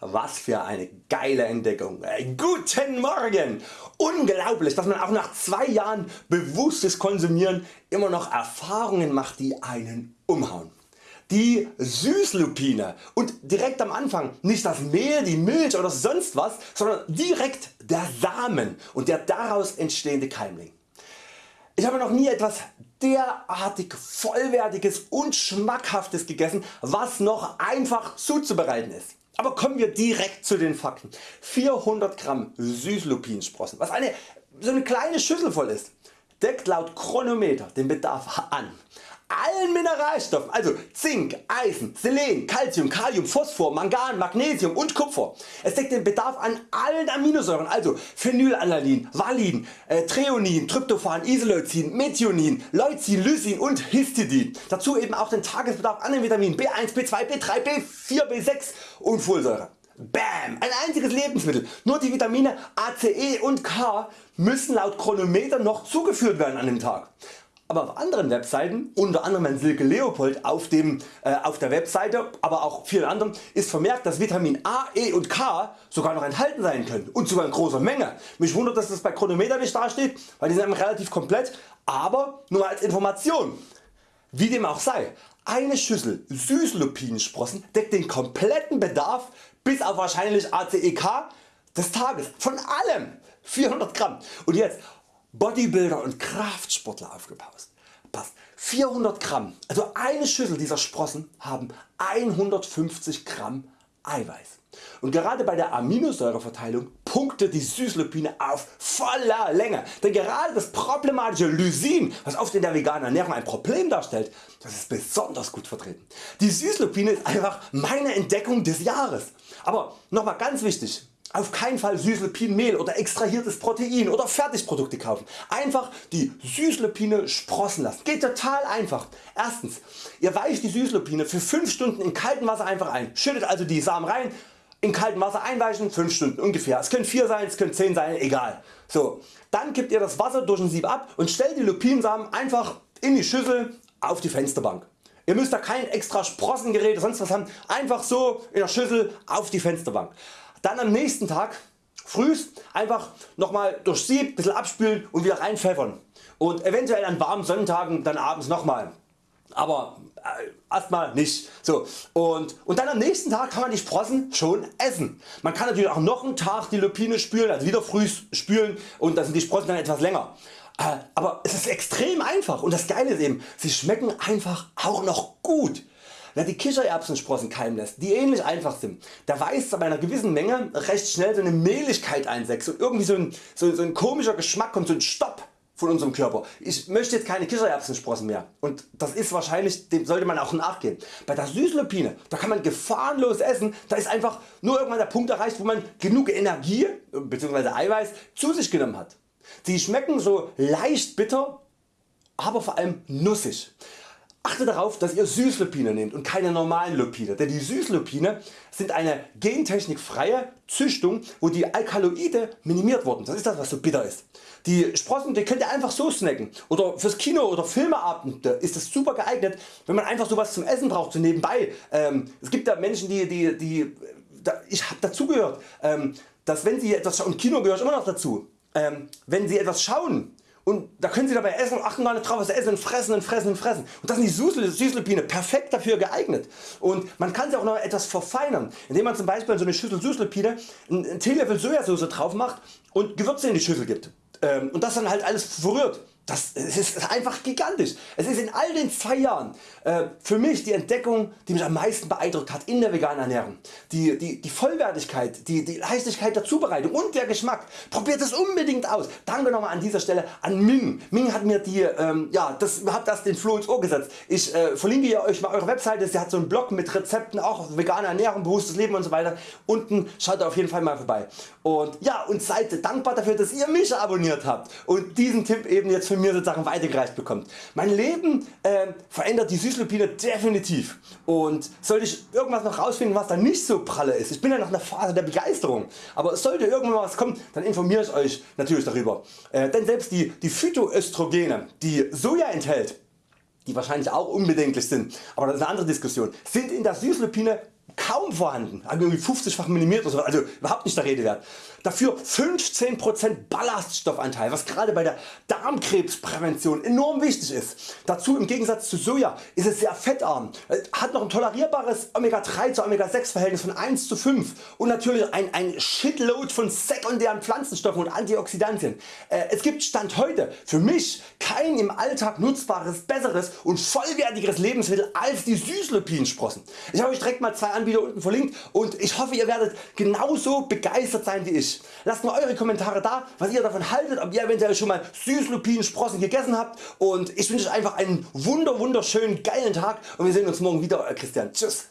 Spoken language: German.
Was für eine geile Entdeckung. Guten Morgen! Unglaublich dass man auch nach zwei Jahren bewusstes Konsumieren immer noch Erfahrungen macht die einen umhauen. Die Süßlupine und direkt am Anfang nicht das Mehl, die Milch oder sonst was, sondern direkt der Samen und der daraus entstehende Keimling. Ich habe noch nie etwas derartig vollwertiges und schmackhaftes gegessen was noch einfach zuzubereiten ist. Aber kommen wir direkt zu den Fakten. 400 Gramm Süßlupinsprossen, was eine, so eine kleine Schüssel voll ist, deckt laut Chronometer den Bedarf an allen Mineralstoffen, also Zink, Eisen, Selen, Calcium, Kalium, Phosphor, Mangan, Magnesium und Kupfer. Es deckt den Bedarf an allen Aminosäuren, also Phenylalanin, Valin, äh, Treonin, Tryptophan, Isoleucin, Methionin, Leucin, Lysin und Histidin. Dazu eben auch den Tagesbedarf an den Vitaminen B1, B2, B3, B4, B6 und Folsäure. Bam! Ein einziges Lebensmittel. Nur die Vitamine A, C, E und K müssen laut Chronometer noch zugeführt werden an dem Tag. Aber auf anderen Webseiten, unter anderem an Silke Leopold auf, dem, äh, auf der Webseite, aber auch vielen anderen ist vermerkt dass Vitamin A, E und K sogar noch enthalten sein können und sogar in großer Menge. Mich wundert dass das bei Chronometer nicht dasteht, weil die sind relativ komplett, aber nur als Information. Wie dem auch sei, eine Schüssel Süßlupinsprossen deckt den kompletten Bedarf bis auf wahrscheinlich ACEK des Tages von allem 400 Gramm. Und jetzt Bodybuilder und Kraftsportler aufgepasst. Passt. 400 Gramm, also eine Schüssel dieser Sprossen haben 150 Gramm Eiweiß. Und gerade bei der Aminosäureverteilung punktet die Süßlupine auf voller Länge. Denn gerade das problematische Lysin, was oft in der veganen Ernährung ein Problem darstellt, das ist besonders gut vertreten. Die Süßlupine ist einfach meine Entdeckung des Jahres. Aber nochmal ganz wichtig, auf keinen Fall Süßlupinenmehl oder extrahiertes Protein oder Fertigprodukte kaufen. Einfach die Süßlupine sprossen lassen. Geht total einfach. Erstens, ihr weicht die Süßlupine für 5 Stunden in kaltem Wasser einfach ein. Schüttet also die Samen rein, in kaltem Wasser einweichen, 5 Stunden ungefähr. Es können 4 sein, es können 10 sein, egal. So, dann kippt ihr das Wasser durch ein Sieb ab und stellt die Lupinensamen einfach in die Schüssel auf die Fensterbank. Ihr müsst da kein extra Sprossengerät oder sonst was haben, einfach so in der Schüssel auf die Fensterbank. Dann am nächsten Tag frühst einfach nochmal durch Sieb, bisschen abspülen und wieder reinpfeffern und eventuell an warmen Sonnentagen dann abends nochmal. Aber äh, erstmal nicht. So, und, und dann am nächsten Tag kann man die Sprossen schon essen. Man kann natürlich auch noch einen Tag die Lupine spülen, also wieder früh spülen und dann sind die Sprossen dann etwas länger. Äh, aber es ist extrem einfach und das Geile ist eben, sie schmecken einfach auch noch gut. Wer die Kichererbsensprossen keimen lässt, die ähnlich einfach sind, der weiß bei einer gewissen Menge recht schnell so eine Mehligkeit einsetzt und irgendwie so ein, so, so ein komischer Geschmack kommt, so ein Stopp von unserem Körper. Ich möchte jetzt keine Kichererbsensprossen mehr und das ist wahrscheinlich, dem sollte man auch nachgehen. Bei der Süßlupine da kann man gefahrenlos essen, da ist einfach nur irgendwann der Punkt erreicht wo man genug Energie bzw. Eiweiß zu sich genommen hat. Sie schmecken so leicht bitter, aber vor allem nussig. Achte darauf dass ihr Süßlupine nehmt und keine normalen Lupine, denn die Süßlupine sind eine gentechnikfreie Züchtung wo die Alkaloide minimiert wurden, das ist das was so bitter ist. Die Sprossen die könnt ihr einfach so snacken oder fürs Kino oder Filmeabende ist das super geeignet wenn man einfach sowas zum Essen braucht so nebenbei. Ähm, es gibt da Menschen die, die, die da, ich habe dazugehört ähm, dass wenn sie etwas schauen, Kino gehört immer noch dazu, ähm, wenn sie etwas schauen und da können Sie dabei essen und achten gar nicht drauf was essen fressen und fressen und fressen. Und das sind die Süßlupine perfekt dafür geeignet. Und man kann sie auch noch etwas verfeinern, indem man zum Beispiel in so eine Schüssel Süßlupine einen Teelöffel Sojasauce drauf macht und Gewürze in die Schüssel gibt. Ähm, und das dann halt alles verrührt. Das ist einfach gigantisch. Es ist in all den zwei Jahren äh, für mich die Entdeckung die mich am meisten beeindruckt hat in der veganen Ernährung. Die, die, die Vollwertigkeit, die, die Leichtigkeit der Zubereitung und der Geschmack. Probiert es unbedingt aus. Danke nochmal an dieser Stelle an Ming. Ming hat mir die, ähm, ja, das, hat das den Floh ins Ohr gesetzt. Ich äh, verlinke euch mal eure Webseite. Sie hat so einen Blog mit Rezepten, auch vegane Ernährung, bewusstes Leben und so weiter. Unten schaut auf jeden Fall mal vorbei. Und ja und seid dankbar dafür dass ihr mich abonniert habt und diesen Tipp eben jetzt für von mir sozusagen weitergereicht bekommt. Mein Leben äh, verändert die Süßlupine definitiv und sollte ich irgendwas noch rausfinden was da nicht so pralle ist, ich bin ja noch in der Phase der Begeisterung, aber sollte irgendwann was kommen, dann informiere ich Euch natürlich darüber. Äh, denn selbst die, die Phytoöstrogene, die Soja enthält, die wahrscheinlich auch unbedenklich sind, aber das ist eine andere Diskussion, sind in der Süßlupine kaum vorhanden, also 50-fach minimiert oder so, also überhaupt nicht der Rede wert. Dafür 15% Ballaststoffanteil, was gerade bei der Darmkrebsprävention enorm wichtig ist. Dazu im Gegensatz zu Soja ist es sehr fettarm, hat noch ein tolerierbares Omega 3 zu Omega 6 Verhältnis von 1 zu 5 und natürlich ein, ein Shitload von sekundären Pflanzenstoffen und Antioxidantien. Äh, es gibt Stand heute für mich kein im Alltag nutzbares, besseres und vollwertigeres Lebensmittel als die Süßlupinsprossen. Ich habe euch direkt mal zwei Anbieter unten verlinkt und ich hoffe ihr werdet genauso begeistert sein wie ich. Lasst mal Eure Kommentare da was ihr davon haltet, ob ihr eventuell schon mal Süßlupinsprossen gegessen habt und ich wünsche euch einfach einen wunder wunderschönen geilen Tag und wir sehen uns morgen wieder. Euer Christian. Tschüss.